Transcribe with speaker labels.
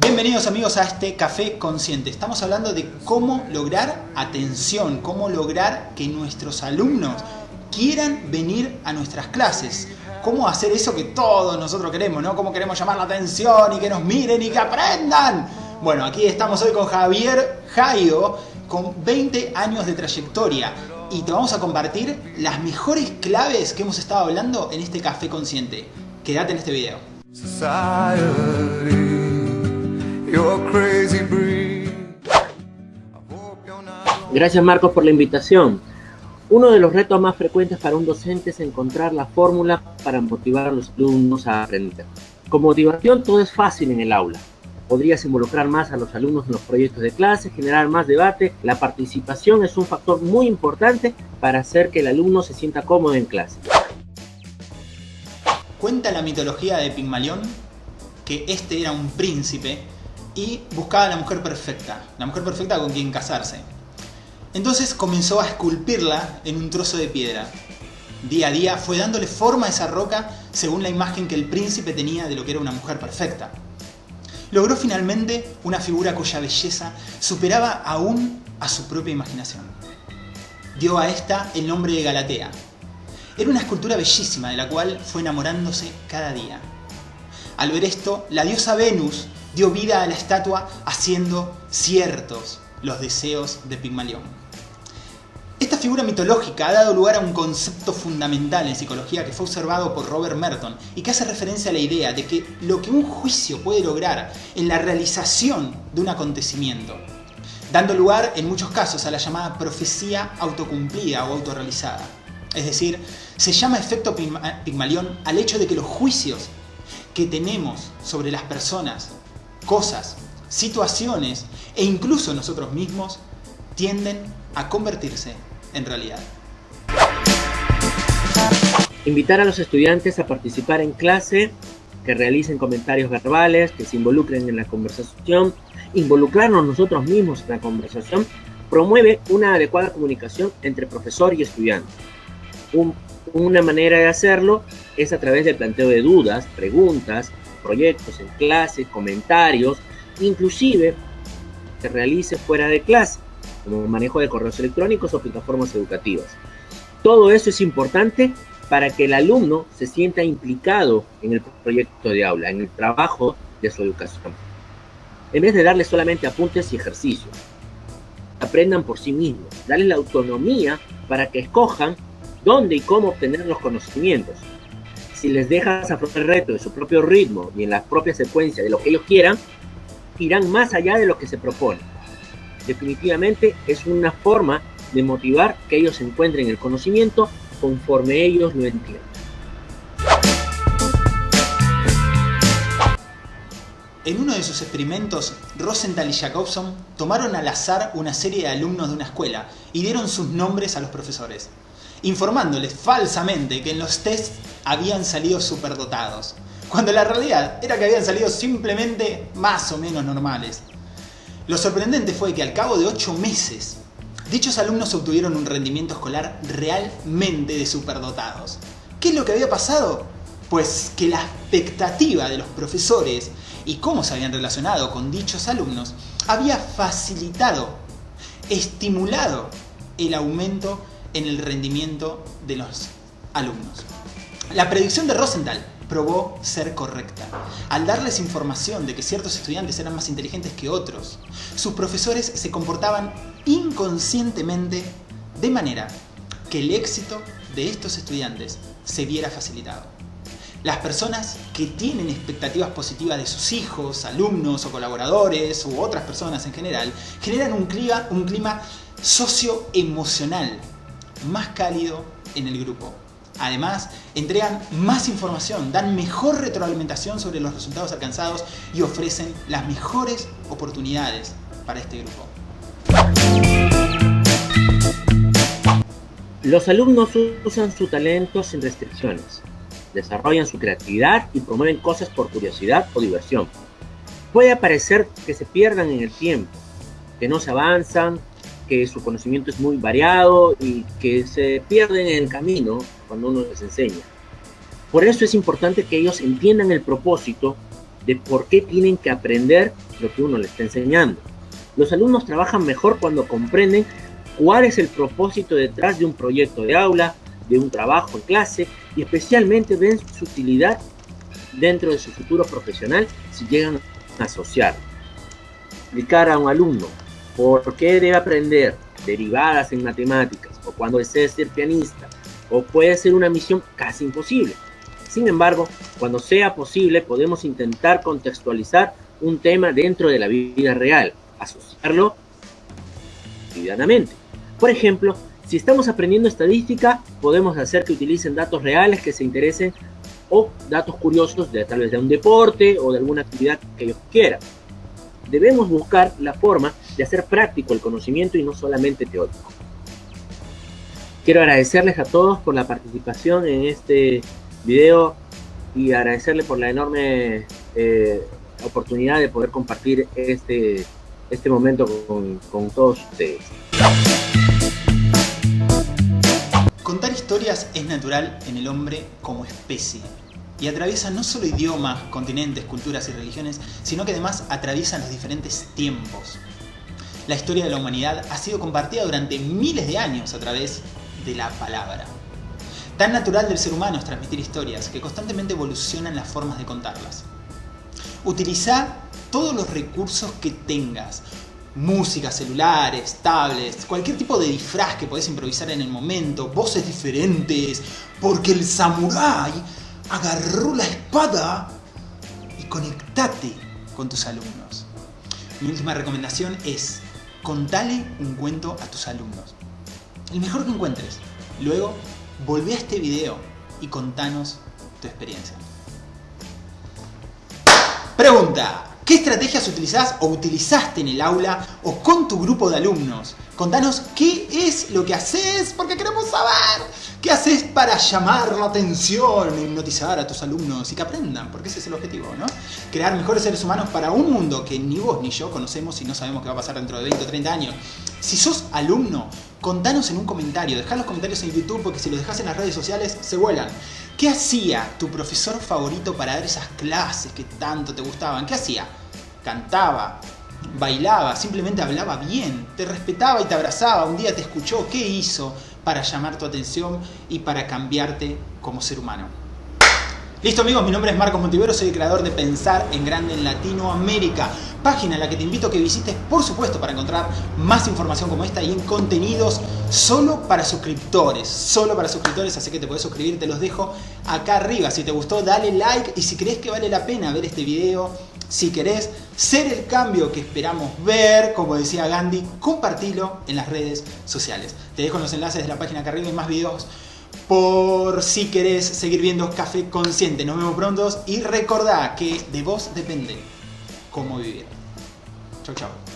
Speaker 1: Bienvenidos amigos a este Café Consciente. Estamos hablando de cómo lograr atención, cómo lograr que nuestros alumnos quieran venir a nuestras clases. Cómo hacer eso que todos nosotros queremos, ¿no? Cómo queremos llamar la atención y que nos miren y que aprendan. Bueno, aquí estamos hoy con Javier Jaio, con 20 años de trayectoria. Y te vamos a compartir las mejores claves que hemos estado hablando en este Café Consciente. Quédate en este video.
Speaker 2: Gracias Marcos por la invitación. Uno de los retos más frecuentes para un docente es encontrar la fórmula para motivar a los alumnos a aprender. Con motivación todo es fácil en el aula. Podrías involucrar más a los alumnos en los proyectos de clase, generar más debate. La participación es un factor muy importante para hacer que el alumno se sienta cómodo en clase.
Speaker 1: Cuenta la mitología de Pigmalión que este era un príncipe y buscaba a la mujer perfecta, la mujer perfecta con quien casarse. Entonces comenzó a esculpirla en un trozo de piedra. Día a día fue dándole forma a esa roca según la imagen que el príncipe tenía de lo que era una mujer perfecta. Logró finalmente una figura cuya belleza superaba aún a su propia imaginación. Dio a esta el nombre de Galatea. Era una escultura bellísima de la cual fue enamorándose cada día. Al ver esto, la diosa Venus dio vida a la estatua haciendo ciertos los deseos de Pigmalión. Esta figura mitológica ha dado lugar a un concepto fundamental en psicología que fue observado por Robert Merton y que hace referencia a la idea de que lo que un juicio puede lograr en la realización de un acontecimiento, dando lugar en muchos casos a la llamada profecía autocumplida o autorrealizada. Es decir, se llama efecto Pigmalión al hecho de que los juicios que tenemos sobre las personas cosas, situaciones e incluso nosotros mismos tienden a convertirse en realidad.
Speaker 2: Invitar a los estudiantes a participar en clase, que realicen comentarios verbales, que se involucren en la conversación, involucrarnos nosotros mismos en la conversación, promueve una adecuada comunicación entre profesor y estudiante. una manera de hacerlo es a través del planteo de dudas, preguntas, proyectos en clase, comentarios, inclusive se realice fuera de clase, como manejo de correos electrónicos o plataformas educativas. Todo eso es importante para que el alumno se sienta implicado en el proyecto de aula, en el trabajo de su educación. En vez de darle solamente apuntes y ejercicios, aprendan por sí mismos, darles la autonomía para que escojan dónde y cómo obtener los conocimientos si les dejas afrontar el reto de su propio ritmo y en la propia secuencia de lo que ellos quieran, irán más allá de lo que se propone. Definitivamente es una forma de motivar que ellos encuentren el conocimiento conforme ellos lo entiendan.
Speaker 1: En uno de sus experimentos, Rosenthal y Jacobson tomaron al azar una serie de alumnos de una escuela y dieron sus nombres a los profesores informándoles falsamente que en los tests habían salido superdotados, cuando la realidad era que habían salido simplemente más o menos normales. Lo sorprendente fue que al cabo de 8 meses, dichos alumnos obtuvieron un rendimiento escolar realmente de superdotados. ¿Qué es lo que había pasado? Pues que la expectativa de los profesores y cómo se habían relacionado con dichos alumnos había facilitado, estimulado el aumento en el rendimiento de los alumnos. La predicción de Rosenthal probó ser correcta. Al darles información de que ciertos estudiantes eran más inteligentes que otros, sus profesores se comportaban inconscientemente de manera que el éxito de estos estudiantes se viera facilitado. Las personas que tienen expectativas positivas de sus hijos, alumnos o colaboradores u otras personas en general, generan un clima, un clima socioemocional más cálido en el grupo. Además, entregan más información, dan mejor retroalimentación sobre los resultados alcanzados y ofrecen las mejores oportunidades para este grupo.
Speaker 2: Los alumnos usan su talento sin restricciones, desarrollan su creatividad y promueven cosas por curiosidad o diversión. Puede parecer que se pierdan en el tiempo, que no se avanzan, que su conocimiento es muy variado y que se pierden en el camino cuando uno les enseña. Por eso es importante que ellos entiendan el propósito de por qué tienen que aprender lo que uno les está enseñando. Los alumnos trabajan mejor cuando comprenden cuál es el propósito detrás de un proyecto de aula, de un trabajo en clase y especialmente ven su utilidad dentro de su futuro profesional si llegan a asociar. Explicar a un alumno por qué debe aprender derivadas en matemáticas o cuando desea ser pianista o puede ser una misión casi imposible. Sin embargo, cuando sea posible podemos intentar contextualizar un tema dentro de la vida real, asociarlo cotidianamente. Por ejemplo, si estamos aprendiendo estadística, podemos hacer que utilicen datos reales que se interesen o datos curiosos de tal vez de un deporte o de alguna actividad que ellos quieran. Debemos buscar la forma de hacer práctico el conocimiento y no solamente teórico. Quiero agradecerles a todos por la participación en este video y agradecerles por la enorme eh, oportunidad de poder compartir este, este momento con, con todos ustedes.
Speaker 1: Contar historias es natural en el hombre como especie y atraviesa no solo idiomas, continentes, culturas y religiones, sino que además atraviesa los diferentes tiempos. La historia de la humanidad ha sido compartida durante miles de años a través de la palabra. Tan natural del ser humano es transmitir historias que constantemente evolucionan las formas de contarlas. Utiliza todos los recursos que tengas, música, celulares, tablets, cualquier tipo de disfraz que podés improvisar en el momento, voces diferentes, porque el samurái agarró la espada y conectate con tus alumnos. Mi última recomendación es contale un cuento a tus alumnos. El mejor que encuentres. Luego, volvé a este video y contanos tu experiencia. Pregunta. ¿Qué estrategias utilizás o utilizaste en el aula o con tu grupo de alumnos? Contanos qué es lo que haces porque queremos saber. ¿Qué haces para llamar la atención, hipnotizar a tus alumnos y que aprendan? Porque ese es el objetivo, ¿no? Crear mejores seres humanos para un mundo que ni vos ni yo conocemos y no sabemos qué va a pasar dentro de 20 o 30 años. Si sos alumno, contanos en un comentario. Dejá los comentarios en YouTube porque si los dejas en las redes sociales se vuelan. ¿Qué hacía tu profesor favorito para dar esas clases que tanto te gustaban? ¿Qué hacía? Cantaba, bailaba, simplemente hablaba bien, te respetaba y te abrazaba, un día te escuchó, ¿qué hizo para llamar tu atención y para cambiarte como ser humano? Listo amigos, mi nombre es Marcos Montivero, soy el creador de Pensar en Grande en Latinoamérica, página en la que te invito a que visites por supuesto para encontrar más información como esta y en contenidos solo para suscriptores, solo para suscriptores, así que te puedes suscribir, te los dejo acá arriba, si te gustó dale like y si crees que vale la pena ver este video, si querés ser el cambio que esperamos ver, como decía Gandhi, compartilo en las redes sociales. Te dejo los enlaces de la página acá arriba y más videos por si querés seguir viendo Café Consciente. Nos vemos pronto y recordá que de vos depende cómo vivir. Chau, chau.